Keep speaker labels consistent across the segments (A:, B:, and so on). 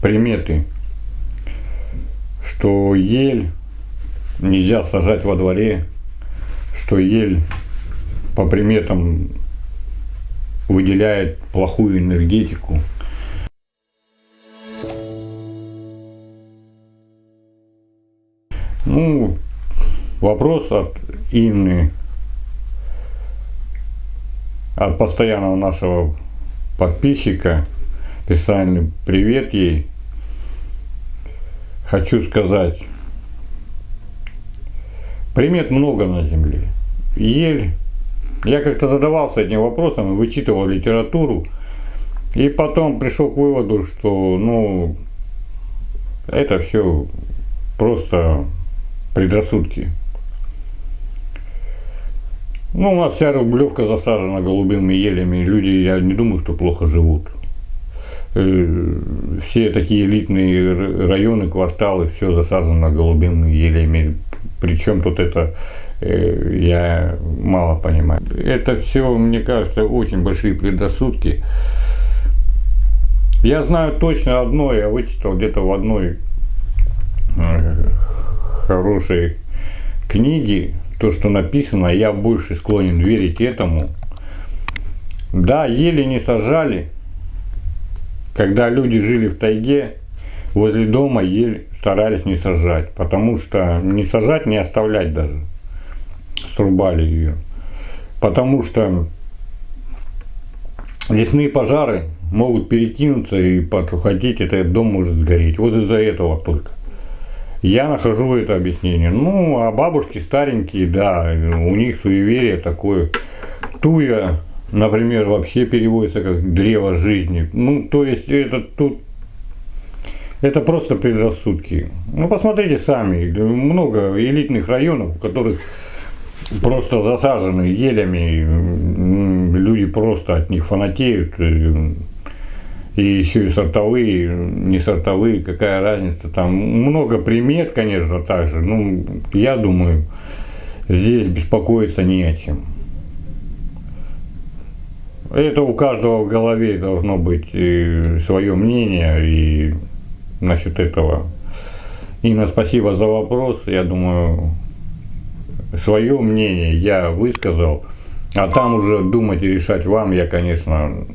A: приметы, что ель нельзя сажать во дворе, что ель по приметам выделяет плохую энергетику. Ну, вопрос от Инны, от постоянного нашего подписчика, специальный привет ей. Хочу сказать, примет много на Земле. Ель, я как-то задавался этим вопросом, вычитывал литературу, и потом пришел к выводу, что, ну, это все просто предрассудки. Ну, у нас вся Рублевка засажена голубыми елями. Люди, я не думаю, что плохо живут. Э, все такие элитные районы, кварталы, все засажено голубыми елями. Причем тут это, э, я мало понимаю. Это все, мне кажется, очень большие предрассудки. Я знаю точно одно, я вычитал где-то в одной э, хорошей книге, то, что написано, я больше склонен верить этому. Да, еле не сажали, когда люди жили в тайге, возле дома ель старались не сажать, потому что не сажать, не оставлять даже, срубали ее. Потому что лесные пожары могут перекинуться и подхватить, этот дом может сгореть. Вот из-за этого только. Я нахожу это объяснение. Ну, а бабушки старенькие, да, у них суеверие такое. Туя, например, вообще переводится как древо жизни. Ну, то есть это тут это просто предрассудки. Ну, посмотрите сами, много элитных районов, в которых просто засажены елями, люди просто от них фанатеют и еще и сортовые, не сортовые, какая разница. Там много примет, конечно, также. Ну, я думаю, здесь беспокоиться не о чем. Это у каждого в голове должно быть свое мнение и насчет этого. Инна, спасибо за вопрос. Я думаю, свое мнение я высказал. А там уже думать и решать вам, я, конечно,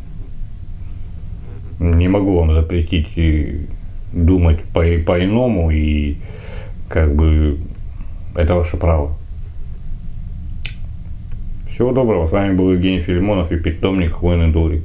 A: не могу вам запретить думать по-иному, по и как бы это ваше право. Всего доброго, с вами был Евгений Филимонов и питомник Хвойный Дурик.